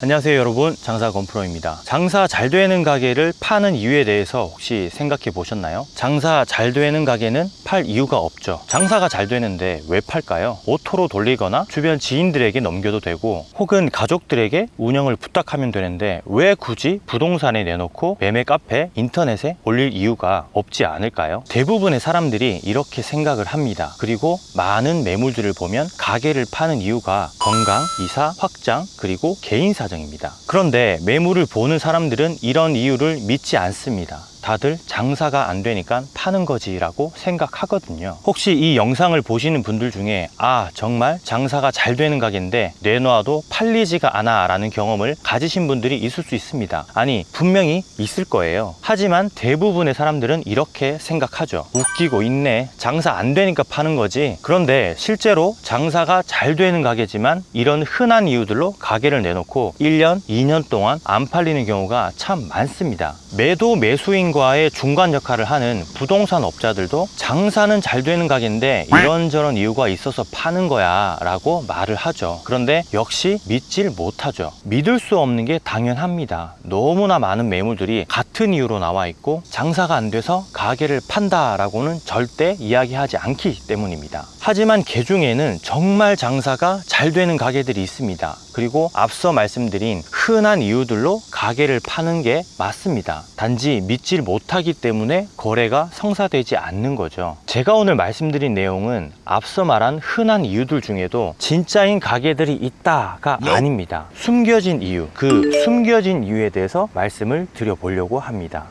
안녕하세요 여러분 장사 건프로입니다 장사 잘 되는 가게를 파는 이유에 대해서 혹시 생각해 보셨나요? 장사 잘 되는 가게는 팔 이유가 없죠 장사가 잘 되는데 왜 팔까요? auto로 돌리거나 주변 지인들에게 넘겨도 되고 혹은 가족들에게 운영을 부탁하면 되는데 왜 굳이 부동산에 내놓고 매매 카페, 인터넷에 올릴 이유가 없지 않을까요? 대부분의 사람들이 이렇게 생각을 합니다 그리고 많은 매물들을 보면 가게를 파는 이유가 건강, 이사, 확장, 그리고 개인 사정입니다. 그런데 매물을 보는 사람들은 이런 이유를 믿지 않습니다 다들 장사가 안 되니까 파는 거지라고 생각하거든요. 혹시 이 영상을 보시는 분들 중에 아 정말 장사가 잘 되는 가게인데 내놔도 팔리지가 않아 라는 경험을 가지신 분들이 있을 수 있습니다. 아니 분명히 있을 거예요. 하지만 대부분의 사람들은 이렇게 생각하죠. 웃기고 있네. 장사 안 되니까 파는 거지. 그런데 실제로 장사가 잘 되는 가게지만 이런 흔한 이유들로 가게를 내놓고 1년 2년 동안 안 팔리는 경우가 참 많습니다. 매도 매수인 과의 중간 역할을 하는 부동산 업자들도 장사는 잘 되는 가게인데 이런저런 이유가 있어서 파는 거야 라고 말을 하죠. 그런데 역시 믿질 못하죠. 믿을 수 없는 게 당연합니다. 너무나 많은 매물들이 같은 이유로 나와 있고 장사가 안 돼서 가게를 판다 라고는 절대 이야기하지 않기 때문입니다. 하지만 개 중에는 정말 장사가 잘 되는 가게들이 있습니다 그리고 앞서 말씀드린 흔한 이유들로 가게를 파는 게 맞습니다. 단지 믿질 못하기 때문에 거래가 성사되지 않는 거죠. 제가 오늘 말씀드린 내용은 앞서 말한 흔한 이유들 중에도 진짜인 가게들이 있다가 아닙니다. 숨겨진 이유 그 숨겨진 이유에 대해서 말씀을 드려보려고 합니다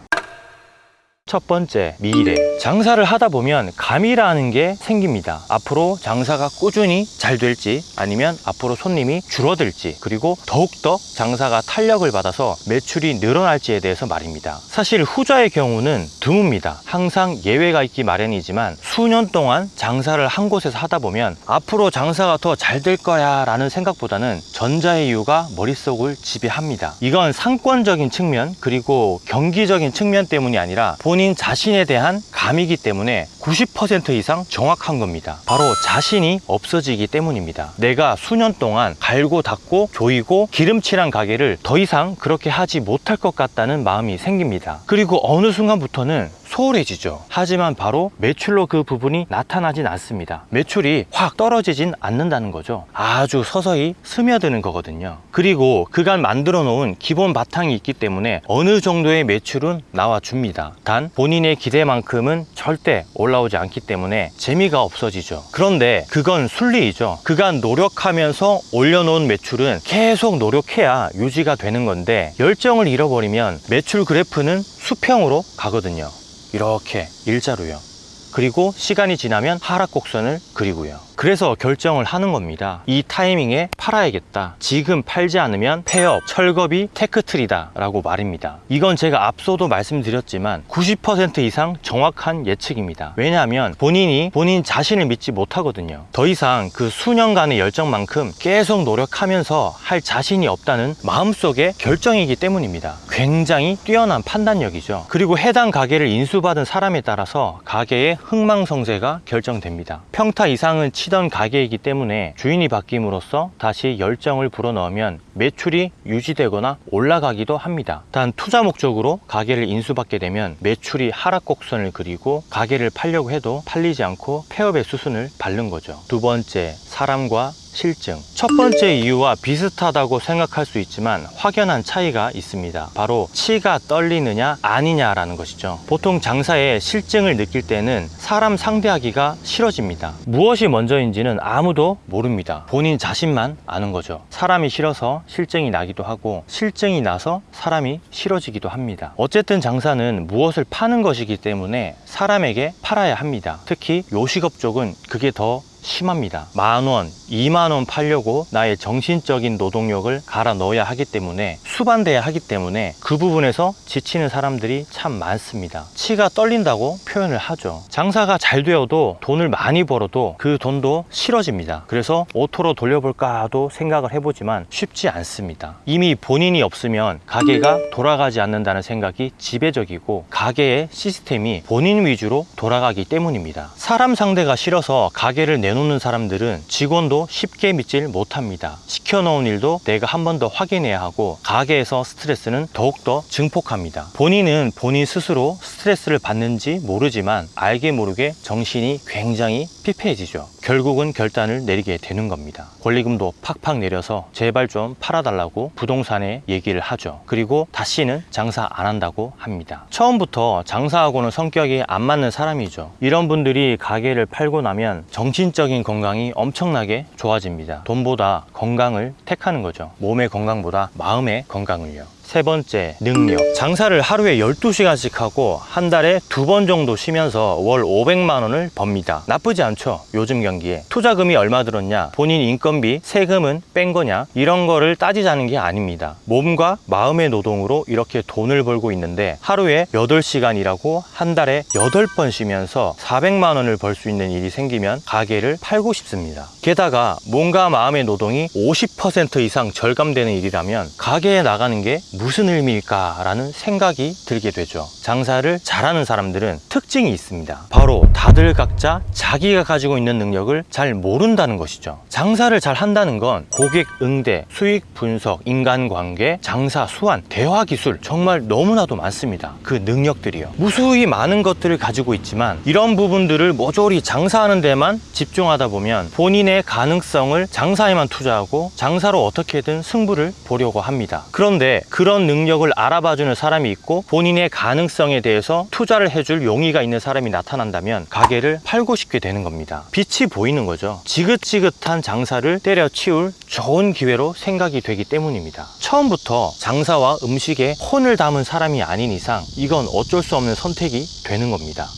첫 번째, 미래. 장사를 하다 보면 감이라는 게 생깁니다. 앞으로 장사가 꾸준히 잘 될지 아니면 앞으로 손님이 줄어들지 그리고 더욱더 장사가 탄력을 받아서 매출이 늘어날지에 대해서 말입니다. 사실 후자의 경우는 드뭅니다. 항상 예외가 있기 마련이지만 수년 동안 장사를 한 곳에서 하다 보면 앞으로 장사가 더 잘 될 거야 라는 생각보다는 전자의 이유가 머릿속을 지배합니다. 이건 상권적인 측면 그리고 경기적인 측면 때문이 아니라 본인 자신에 대한 감이기 때문에 90% 이상 정확한 겁니다. 바로 자신이 없어지기 때문입니다. 내가 수년 동안 갈고 닦고 조이고 기름칠한 가게를 더 이상 그렇게 하지 못할 것 같다는 마음이 생깁니다. 그리고 어느 순간부터는 소홀해지죠. 하지만 바로 매출로 그 부분이 나타나진 않습니다. 매출이 확 떨어지진 않는다는 거죠. 아주 서서히 스며드는 거거든요. 그리고 그간 만들어 놓은 기본 바탕이 있기 때문에 어느 정도의 매출은 나와줍니다. 단 본인의 기대만큼은 절대 올라오지 않기 때문에 재미가 없어지죠. 그런데 그건 순리이죠. 그간 노력하면서 올려놓은 매출은 계속 노력해야 유지가 되는 건데 열정을 잃어버리면 매출 그래프는 수평으로 가거든요. 이렇게 일자로요. 그리고 시간이 지나면 하락 곡선을 그리고요. 그래서 결정을 하는 겁니다. 이 타이밍에 팔아야겠다. 지금 팔지 않으면 폐업, 철거비, 테크트리다 라고 말입니다. 이건 제가 앞서도 말씀드렸지만 90% 이상 정확한 예측입니다. 왜냐하면 본인이 본인 자신을 믿지 못하거든요. 더 이상 그 수년간의 열정만큼 계속 노력하면서 할 자신이 없다는 마음속의 결정이기 때문입니다. 굉장히 뛰어난 판단력이죠. 그리고 해당 가게를 인수받은 사람에 따라서 가게의 흥망성쇠가 결정됩니다. 평타 이상은 치던 가게이기 때문에 주인이 바뀜으로써 다시 열정을 불어넣으면 매출이 유지되거나 올라가기도 합니다. 단 투자 목적으로 가게를 인수받게 되면 매출이 하락 곡선을 그리고 가게를 팔려고 해도 팔리지 않고 폐업의 수순을 밟는 거죠. 두 번째, 사람과 실증. 첫 번째 이유와 비슷하다고 생각할 수 있지만 확연한 차이가 있습니다. 바로 치가 떨리느냐 아니냐라는 것이죠. 보통 장사에 실증을 느낄 때는 사람 상대하기가 싫어집니다. 무엇이 먼저인지는 아무도 모릅니다. 본인 자신만 아는 거죠. 사람이 싫어서 실증이 나기도 하고 실증이 나서 사람이 싫어지기도 합니다. 어쨌든 장사는 무엇을 파는 것이기 때문에 사람에게 팔아야 합니다. 특히 요식업 쪽은 그게 더 심합니다. 만원, 2만원 팔려고 나의 정신적인 노동력을 갈아 넣어야 하기 때문에 수반돼야 하기 때문에 그 부분에서 지치는 사람들이 참 많습니다. 치가 떨린다고 표현을 하죠. 장사가 잘 되어도 돈을 많이 벌어도 그 돈도 싫어집니다. 그래서 auto로 돌려볼까 하도 생각을 해보지만 쉽지 않습니다. 이미 본인이 없으면 가게가 돌아가지 않는다는 생각이 지배적이고 가게의 시스템이 본인 위주로 돌아가기 때문입니다. 사람 상대가 싫어서 가게를 내놓는 사람들은 직원도 쉽게 믿질 못합니다. 시켜놓은 일도 내가 한 번 더 확인해야 하고 가게에서 스트레스는 더욱더 증폭합니다. 본인은 본인 스스로 스트레스를 받는지 모르지만 알게 모르게 정신이 굉장히 피폐해지죠. 결국은 결단을 내리게 되는 겁니다. 권리금도 팍팍 내려서 제발 좀 팔아달라고 부동산에 얘기를 하죠. 그리고 다시는 장사 안 한다고 합니다. 처음부터 장사하고는 성격이 안 맞는 사람이죠. 이런 분들이 가게를 팔고 나면 정신적인 건강이 엄청나게 좋아집니다. 돈보다 건강을 택하는 거죠. 몸의 건강보다 마음의 건강을요. 세 번째, 능력. 장사를 하루에 12시간씩 하고 한 달에 두 번 정도 쉬면서 월 500만 원을 법니다. 나쁘지 않죠? 요즘 경기에. 투자금이 얼마 들었냐? 본인 인건비, 세금은 뺀 거냐? 이런 거를 따지자는 게 아닙니다. 몸과 마음의 노동으로 이렇게 돈을 벌고 있는데 하루에 8시간 일하고 한 달에 8번 쉬면서 400만 원을 벌 수 있는 일이 생기면 가게를 팔고 싶습니다. 게다가 몸과 마음의 노동이 50% 이상 절감되는 일이라면 가게에 나가는 게 무슨 의미일까 라는 생각이 들게 되죠. 장사를 잘하는 사람들은 특징이 있습니다. 바로 다들 각자 자기가 가지고 있는 능력을 잘 모른다는 것이죠. 장사를 잘 한다는 건 고객 응대, 수익 분석, 인간관계, 장사 수완, 대화 기술 정말 너무나도 많습니다. 그 능력들이요. 무수히 많은 것들을 가지고 있지만 이런 부분들을 모조리 장사하는 데만 집중하다 보면 본인의 가능성을 장사에만 투자하고 장사로 어떻게든 승부를 보려고 합니다. 그런데 그런 능력을 알아봐주는 사람이 있고 본인의 가능성에 대해서 투자를 해줄 용의가 있는 사람이 나타난다면 가게를 팔고 싶게 되는 겁니다. 빛이 보이는 거죠. 지긋지긋한 장사를 때려치울 좋은 기회로 생각이 되기 때문입니다. 처음부터 장사와 음식에 혼을 담은 사람이 아닌 이상 이건 어쩔 수 없는 선택이 되는 겁니다.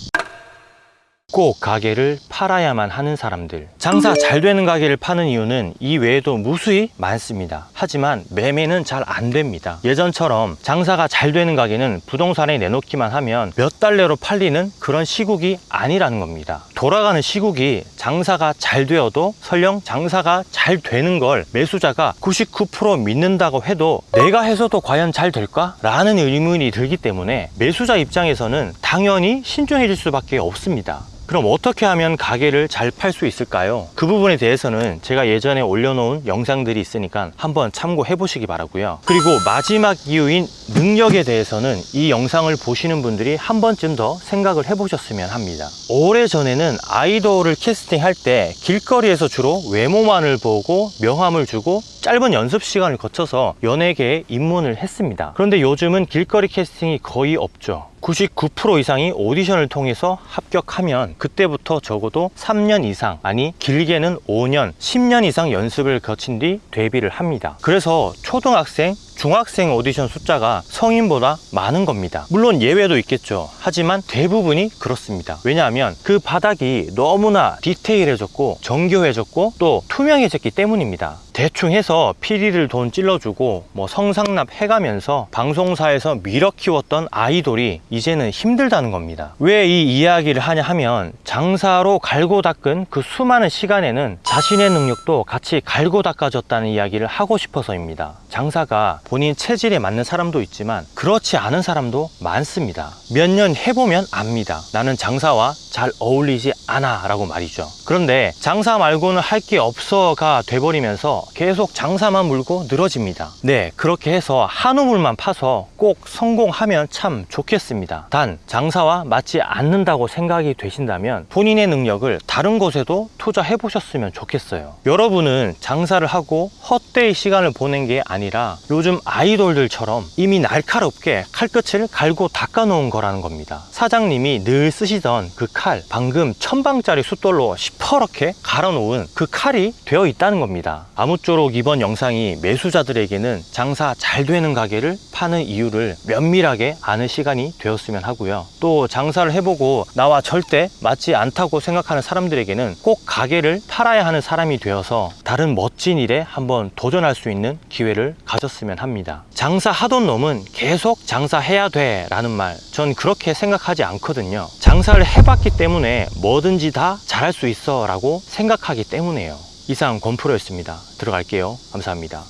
꼭 가게를 팔아야만 하는 사람들. 장사 잘 되는 가게를 파는 이유는 이 외에도 무수히 많습니다. 하지만 매매는 잘 안 됩니다. 예전처럼 장사가 잘 되는 가게는 부동산에 내놓기만 하면 몇 달 내로 팔리는 그런 시국이 아니라는 겁니다. 돌아가는 시국이 장사가 잘 되어도 설령 장사가 잘 되는 걸 매수자가 99% 믿는다고 해도 내가 해서도 과연 잘 될까? 라는 의문이 들기 때문에 매수자 입장에서는 당연히 신중해질 수밖에 없습니다. 그럼 어떻게 하면 가게를 잘 팔 수 있을까요? 그 부분에 대해서는 제가 예전에 올려놓은 영상들이 있으니까 한번 참고해 보시기 바라고요. 그리고 마지막 이유인 능력에 대해서는 이 영상을 보시는 분들이 한 번쯤 더 생각을 해 보셨으면 합니다. 오래전에는 아이돌을 캐스팅할 때 길거리에서 주로 외모만을 보고 명함을 주고 짧은 연습 시간을 거쳐서 연예계에 입문을 했습니다. 그런데 요즘은 길거리 캐스팅이 거의 없죠 99% 이상이 오디션을 통해서 합격하면 그때부터 적어도 3년 이상 아니 길게는 5년 10년 이상 연습을 거친 뒤 데뷔를 합니다. 그래서 초등학생 중학생 오디션 숫자가 성인보다 많은 겁니다. 물론 예외도 있겠죠. 하지만 대부분이 그렇습니다. 왜냐하면 그 바닥이 너무나 디테일해졌고 정교해졌고 또 투명해졌기 때문입니다. 대충 해서 피리를 돈 찔러주고 뭐 성상납 해가면서 방송사에서 밀어 키웠던 아이돌이 이제는 힘들다는 겁니다. 왜 이 이야기를 하냐 하면 장사로 갈고 닦은 그 수많은 시간에는 자신의 능력도 같이 갈고 닦아졌다는 이야기를 하고 싶어서입니다. 장사가 본인 체질에 맞는 사람도 있지만 그렇지 않은 사람도 많습니다. 몇 년 해보면 압니다. 나는 장사와 잘 어울리지 않아 라고 말이죠. 그런데 장사 말고는 할 게 없어가 돼버리면서 계속 장사만 물고 늘어집니다. 네 그렇게 해서 한 우물만 파서 꼭 성공하면 참 좋겠습니다. 단 장사와 맞지 않는다고 생각이 되신다면 본인의 능력을 다른 곳에도 투자해 보셨으면 좋겠어요. 여러분은 장사를 하고 헛되이 시간을 보낸 게 아니라 아이돌들처럼 이미 날카롭게 칼끝을 갈고 닦아 놓은 거라는 겁니다. 사장님이 늘 쓰시던 그 칼 방금 천방짜리 숫돌로 시퍼렇게 갈아 놓은 그 칼이 되어 있다는 겁니다. 아무쪼록 이번 영상이 매수자들에게는 장사 잘 되는 가게를 파는 이유를 면밀하게 아는 시간이 되었으면 하고요. 또 장사를 해보고 나와 절대 맞지 않다고 생각하는 사람들에게는 꼭 가게를 팔아야 하는 사람이 되어서 다른 멋진 일에 한번 도전할 수 있는 기회를 가졌으면 합니다. 장사하던 놈은 계속 장사해야 돼 라는 말. 전 그렇게 생각하지 않거든요. 장사를 해봤기 때문에 뭐든지 다 잘할 수 있어 라고 생각하기 때문에요. 이상 권프로였습니다. 들어갈게요. 감사합니다